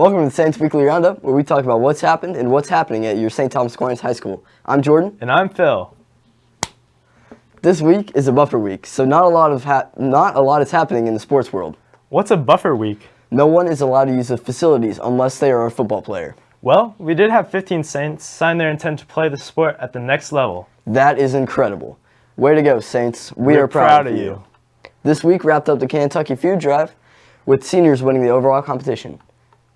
Welcome to the Saints Weekly Roundup, where we talk about what's happened and what's happening at your St. Thomas Aquinas High School. I'm Jordan. And I'm Phil. This week is a buffer week, so not a lot of not a lot is happening in the sports world. What's a buffer week? No one is allowed to use the facilities unless they are a football player. Well, we did have 15 Saints sign their intent to play the sport at the next level. That is incredible. Way to go, Saints. We We're are proud, proud of you. you. This week wrapped up the Kentucky Food Drive with seniors winning the overall competition.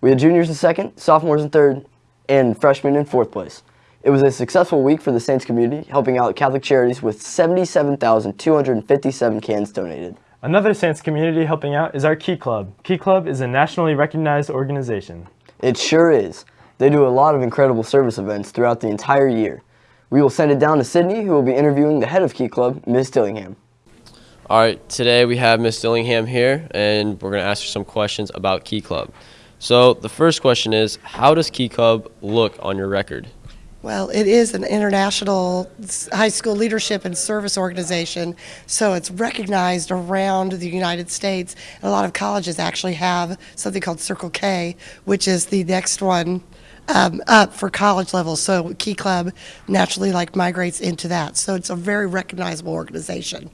We had juniors in second, sophomores in third, and freshmen in fourth place. It was a successful week for the Saints community, helping out Catholic Charities with 77,257 cans donated. Another Saints community helping out is our Key Club. Key Club is a nationally recognized organization. It sure is. They do a lot of incredible service events throughout the entire year. We will send it down to Sydney, who will be interviewing the head of Key Club, Ms. Dillingham. All right, today we have Miss Dillingham here, and we're going to ask her some questions about Key Club. So the first question is, how does Key Club look on your record? Well, it is an international high school leadership and service organization, so it's recognized around the United States. And a lot of colleges actually have something called Circle K, which is the next one um, up for college level. So Key Club naturally like migrates into that. So it's a very recognizable organization.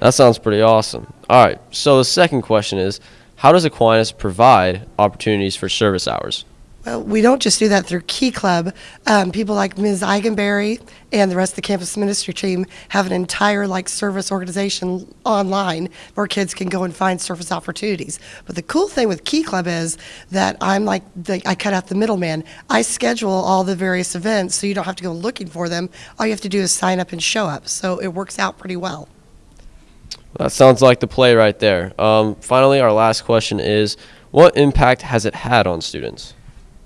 That sounds pretty awesome. All right, so the second question is, how does Aquinas provide opportunities for service hours? Well, we don't just do that through Key Club. Um, people like Ms. Eigenberry and the rest of the campus ministry team have an entire like service organization online where kids can go and find service opportunities. But the cool thing with Key Club is that I'm like the, I cut out the middleman. I schedule all the various events, so you don't have to go looking for them. All you have to do is sign up and show up. So it works out pretty well. That sounds like the play right there. Um, finally, our last question is, what impact has it had on students?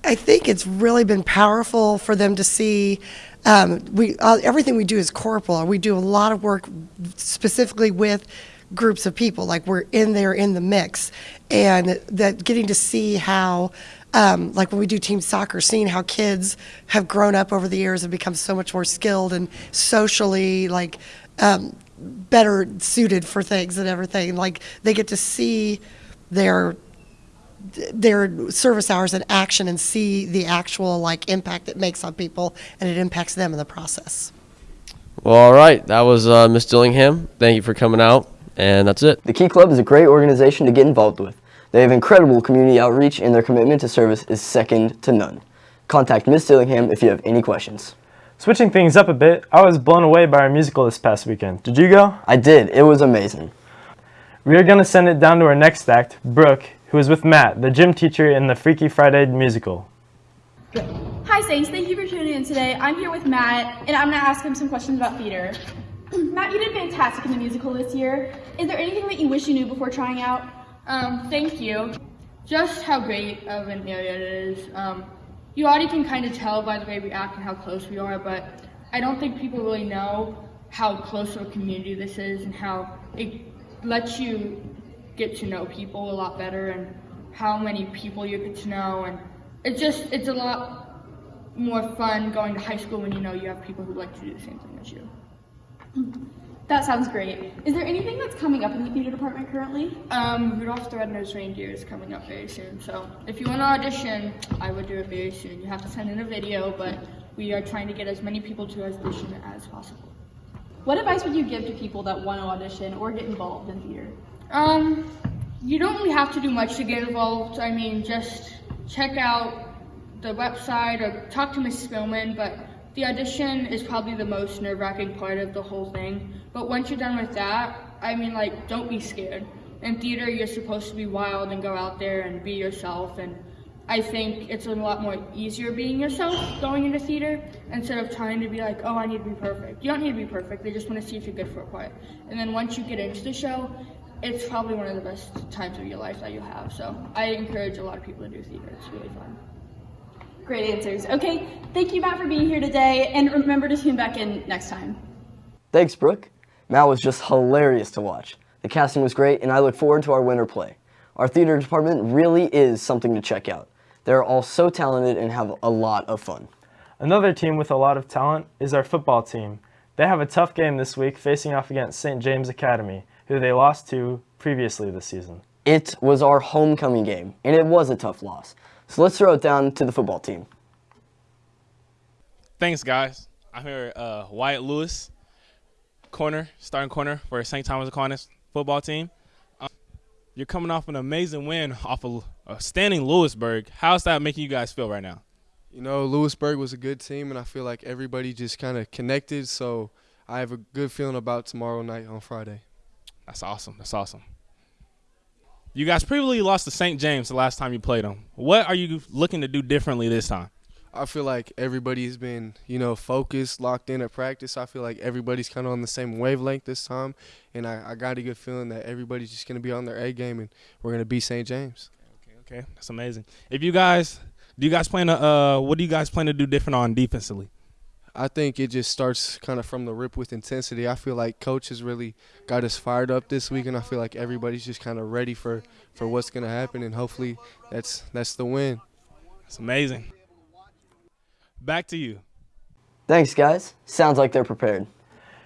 I think it's really been powerful for them to see. Um, we uh, everything we do is corporal. We do a lot of work specifically with groups of people. Like we're in there in the mix, and that getting to see how. Um, like when we do team soccer, seeing how kids have grown up over the years and become so much more skilled and socially like um, better suited for things and everything. Like they get to see their their service hours in action and see the actual like impact it makes on people and it impacts them in the process. Well, all right, that was uh, Miss Dillingham. Thank you for coming out, and that's it. The Key Club is a great organization to get involved with. They have incredible community outreach and their commitment to service is second to none. Contact Miss Dillingham if you have any questions. Switching things up a bit, I was blown away by our musical this past weekend. Did you go? I did. It was amazing. We are going to send it down to our next act, Brooke, who is with Matt, the gym teacher in the Freaky Friday musical. Hi Saints, thank you for tuning in today. I'm here with Matt, and I'm gonna ask him some questions about theater. Matt, you did fantastic in the musical this year. Is there anything that you wish you knew before trying out? Um, thank you. Just how great of an area it is. Um, you already can kind of tell by the way we act and how close we are, but I don't think people really know how close of a community this is and how it lets you get to know people a lot better and how many people you get to know and it's just it's a lot more fun going to high school when you know you have people who like to do the same thing as you. That sounds great. Is there anything that's coming up in the theater department currently? Um, Rudolph the Red-Nosed Reindeer is coming up very soon, so if you want to audition, I would do it very soon. You have to send in a video, but we are trying to get as many people to audition as possible. What advice would you give to people that want to audition or get involved in theater? Um, you don't really have to do much to get involved. I mean, just check out the website or talk to Miss Spillman, but the audition is probably the most nerve-wracking part of the whole thing. But once you're done with that, I mean, like, don't be scared. In theater, you're supposed to be wild and go out there and be yourself, and I think it's a lot more easier being yourself going into theater instead of trying to be like, oh, I need to be perfect. You don't need to be perfect. They just want to see if you're good for a part. And then once you get into the show, it's probably one of the best times of your life that you'll have. So I encourage a lot of people to do theater. It's really fun. Great answers. Okay, thank you, Matt, for being here today, and remember to tune back in next time. Thanks, Brooke. Matt was just hilarious to watch. The casting was great, and I look forward to our winter play. Our theater department really is something to check out. They're all so talented and have a lot of fun. Another team with a lot of talent is our football team. They have a tough game this week facing off against St. James Academy, who they lost to previously this season. It was our homecoming game, and it was a tough loss. So let's throw it down to the football team. Thanks, guys. I'm here uh, Wyatt Lewis, corner, starting corner for St. Thomas Aquinas football team. Um, you're coming off an amazing win off of uh, standing Lewisburg. How's that making you guys feel right now? You know, Lewisburg was a good team, and I feel like everybody just kind of connected. So I have a good feeling about tomorrow night on Friday. That's awesome. That's awesome. You guys previously lost to St. James the last time you played them. What are you looking to do differently this time? I feel like everybody's been, you know, focused, locked in at practice. I feel like everybody's kind of on the same wavelength this time, and I, I got a good feeling that everybody's just going to be on their A game, and we're going to beat St. James. Okay, okay, that's amazing. If you guys, do you guys plan to, uh, what do you guys plan to do different on defensively? I think it just starts kind of from the rip with intensity. I feel like coach has really got us fired up this week, and I feel like everybody's just kind of ready for, for what's going to happen, and hopefully that's that's the win. It's amazing. Back to you. Thanks, guys. Sounds like they're prepared.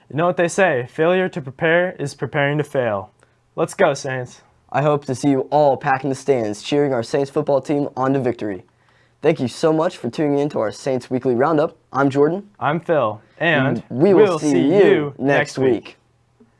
You know what they say, failure to prepare is preparing to fail. Let's go, Saints. I hope to see you all packing the stands, cheering our Saints football team on to victory. Thank you so much for tuning in to our Saints Weekly Roundup. I'm Jordan. I'm Phil, and we will see, you next week.